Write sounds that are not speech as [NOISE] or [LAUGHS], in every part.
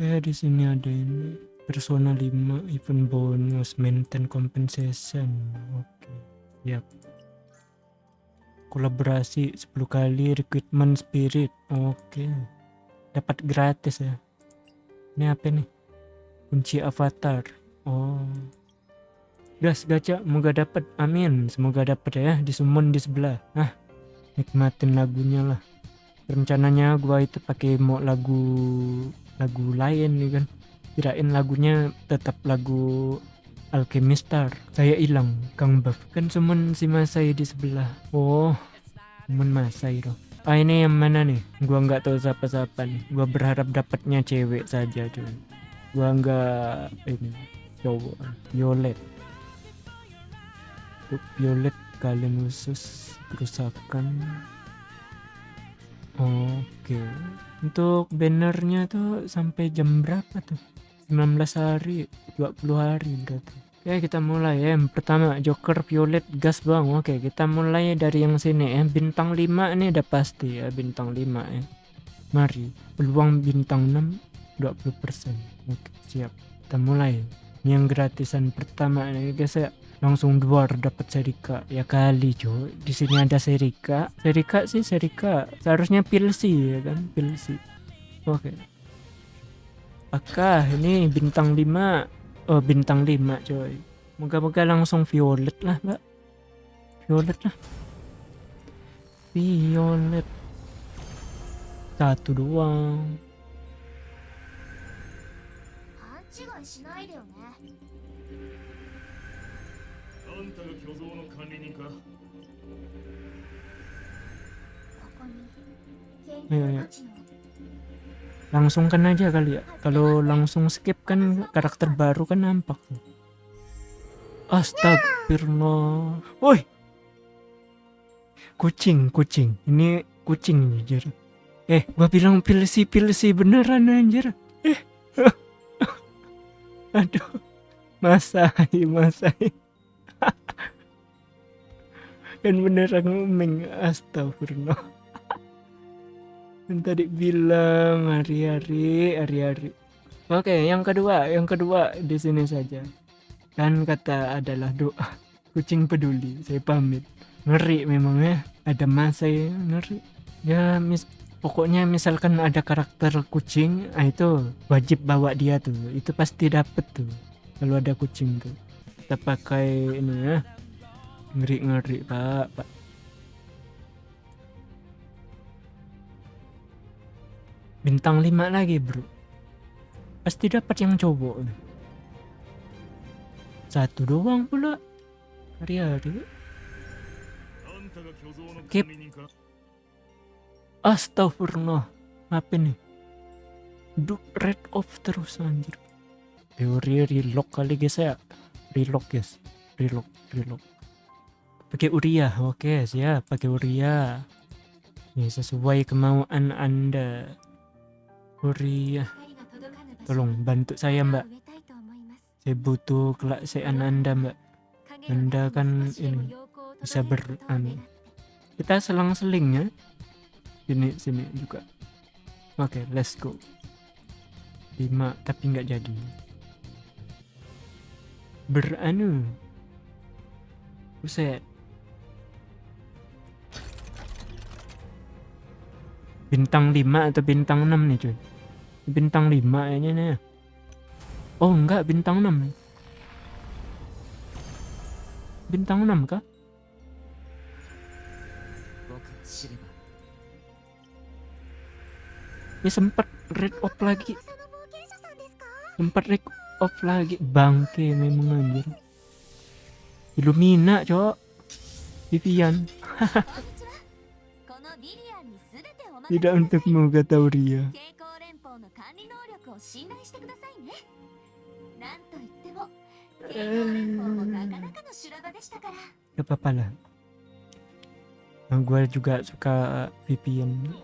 Oke, di sini ada ini Persona 5 event bonus maintain compensation. Oke, siap. Kolaborasi 10 kali recruitment spirit. Oke. Dapat gratis ya. Ini apa nih? Kunci avatar. Oh. Gas gacha, semoga dapat. Amin. Semoga dapat ya di summon di sebelah. Ah, nikmatin lagunya lah. Rencananya gua itu pakai mau lagu lagu lain nih kan. Kirain lagunya tetap lagu Alchemistar. Saya hilang, Kang Buff. Kan summon si Masai di sebelah. Oh, summon Masai dong. Ah ini yang mana nih? Gua nggak tahu siapa-siapa nih. Gua berharap dapatnya cewek saja cuy. Gua nggak ini cowok. Violet. Violet kalian khusus kerusakan. Oke. Untuk bannernya tuh sampai jam berapa tuh? 19 hari, 20 hari berarti. Oke kita mulai ya. Yang pertama Joker Violet gas bang. Oke kita mulai dari yang sini ya. Bintang 5 ini udah pasti ya bintang 5 ya. Mari peluang bintang 6 20%. Oke siap. Kita mulai. Ini yang gratisan pertama nih guys ya. Langsung dua dapat Serika. Ya kali cuy. Di sini ada Serika. Serika sih Serika. Seharusnya Pilsi ya kan Pilsi. Oke. Apakah ini bintang 5 Oh bintang 5 coy Moga-moga langsung violet lah mbak Violet lah Violet Satu doang んたが巨像の管理人かここに研いやいや究価値の Langsung kan aja kali ya Kalau langsung skip kan karakter baru kan nampak Astagfirullah Woi Kucing kucing Ini kucing anjir Eh gua bilang pilsi pilsi beneran anjir Eh Aduh Masai Masai Kan beneran ngomeng Astagfirullah Yang tadi bilang hari-hari, hari-hari. Oke, yang kedua, yang kedua di sini saja. Kan kata adalah doa. Kucing peduli, saya pamit. Ngeri memang ya, ada masa ya, ngeri. Ya, mis pokoknya misalkan ada karakter kucing, ah itu wajib bawa dia tuh. Itu pasti dapet tuh. Kalau ada kucing tuh. Kita pakai ini ya ngeri ngeri pak. Pak. Bintang 5 lagi bro. Pasti dapat yang cowok satu doang pula. Hari-hari. Skip. Astagfirullah. Apa nih Duh, red off terus anjir. Teori relock kali guys ya. Relock guys. Relock relock. Pakai Uria. Oke, siap. Pakai Uria. Ya, sesuai kemauan Anda. Uria. Tolong bantu saya, Mbak. Saya butuh kelaksean Anda, Mbak. Anda kan ini bisa ber... Anu. Kita selang-selingnya. Sini, sini juga. Oke, okay, let's go. Lima, tapi nggak jadi. Beranu. Buset. bintang 5 atau bintang 6 nih cuy? Bintang 5 kayaknya nih ya. oh enggak bintang 6 bintang 6 kah? Ini ya sempat red off lagi. Sempat red off lagi. Bangke memang anjir. Illumina cok. Vivian. [LAUGHS] tidak untuk menggugat Tauria. Gak apa-apa lah. Nah, gue juga suka VPN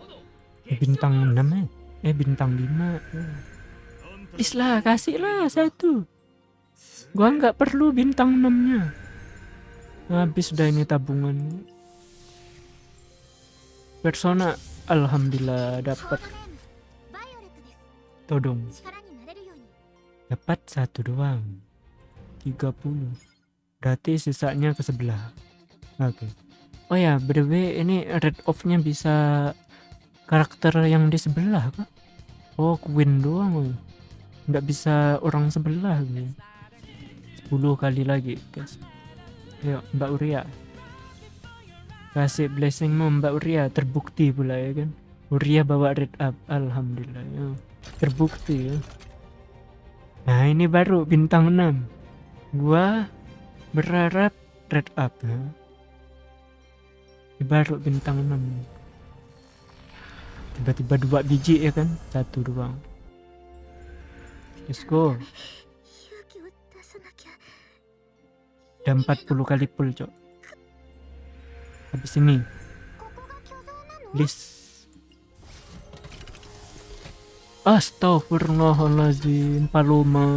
bintang 6 eh. Eh bintang 5. Please lah, kasih lah satu. Gue nggak perlu bintang 6-nya. Habis udah ini tabungan. Persona Alhamdulillah dapat. Todong. Dapat satu doang. 30 Berarti sisanya ke sebelah. Oke. Okay. Oh ya BDW ini red off nya bisa Karakter yang di sebelah kah? Oh Queen doang Nggak bisa orang sebelah sepuluh 10 kali lagi guys. Yuk Mbak Uria kasih blessing mu Mbak Uria terbukti pula ya kan? Uria bawa red up Alhamdulillah ya. terbukti ya. Nah ini baru bintang 6 gua berharap red up ya. Ini baru bintang 6 tiba-tiba dua biji ya kan? Satu doang. Let's go. Udah 40 kali pull cok habis ini. List Astagfirullahaladzim Paloma.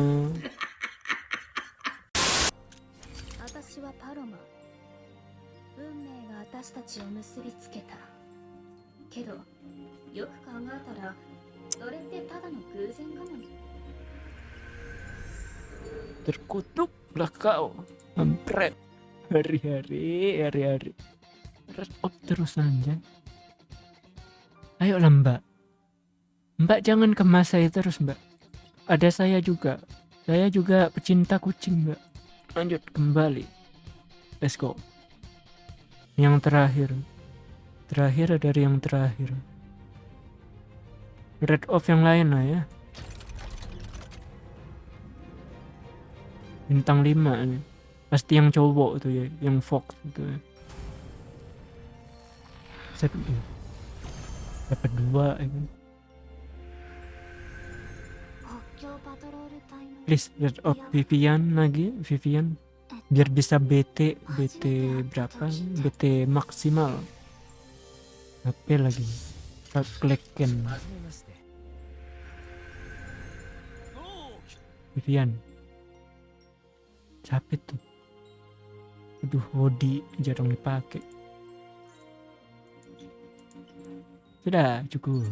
Terkutuklah kau Empret Hari-hari Hari-hari. Red up terus aja. Ayolah mbak. Mbak jangan kemas saya terus mbak. Ada saya juga. Saya juga pecinta kucing mbak. Lanjut kembali. Let's go. Yang terakhir. Terakhir dari yang terakhir. Red off yang lain lah ya. Bintang 5 nih. Pasti yang cowok tuh ya, yang Fox itu ya saya dapat dua ini. Please lihat of Vivian lagi Vivian. Biar bisa BT BT berapa? BT maksimal. HP lagi? Kalklekan Vivian. Capek tuh. Aduh hoodie jarang dipakai. sudah cukup.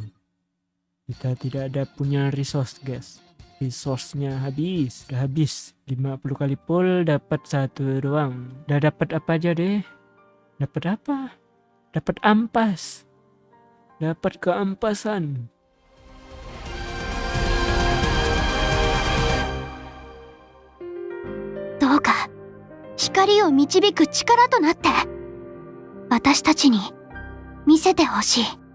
Kita tidak ada punya resource guys. Resource-nya habis. Udah habis. 50 kali pull dapat satu doang. Udah dapat apa aja deh? Dapat apa? Dapat ampas. Dapat keampasan. Terima kasih telah menonton!